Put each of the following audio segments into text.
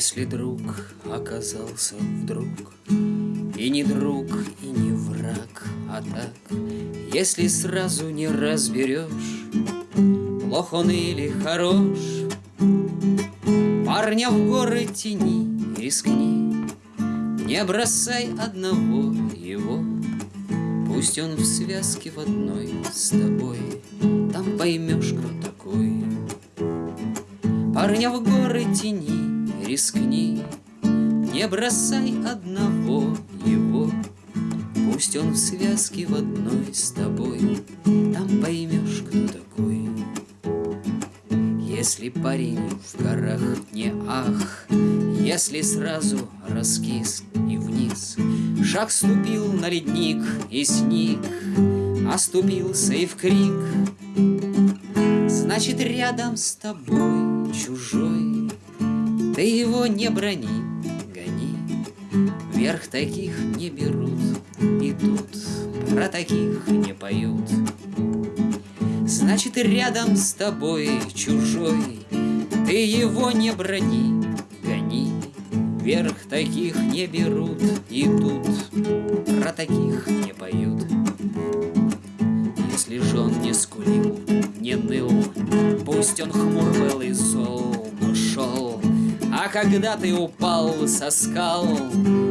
Если друг оказался вдруг. И не друг, и не враг, а так Если сразу не разберешь Плох он или хорош. Парня в горы тени, рискни Не бросай одного его. Пусть он в связке в одной с тобой Там поймешь, кто такой. Парня в горы тени, рискни Не бросай одного его. Пусть он в связке в одной с тобой Там поймешь, кто такой. Если парень в горах не ах Если сразу раскис и вниз. Шаг ступил на ледник и сник Оступился и в крик Значит, рядом с тобой чужой Ты его не брони, гони. Вверх таких не берут И тут про таких не поют. Значит, рядом с тобой чужой Ты его не брони, гони. Вверх таких не берут И тут про таких не поют. Если же он не скулил, не ныл Пусть он хмур был и зол, когда ты упал со скал.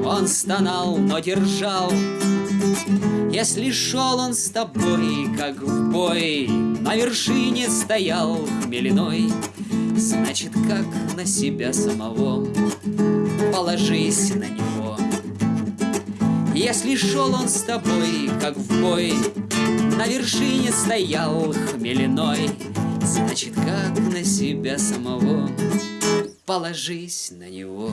Он стонал, но держал. Если шел он с тобой, как в бой На вершине стоял хмельной Значит, как на себя самого. Положись на него. Если шел он с тобой, как в бой На вершине стоял хмельной Значит, как на себя самого Положись на него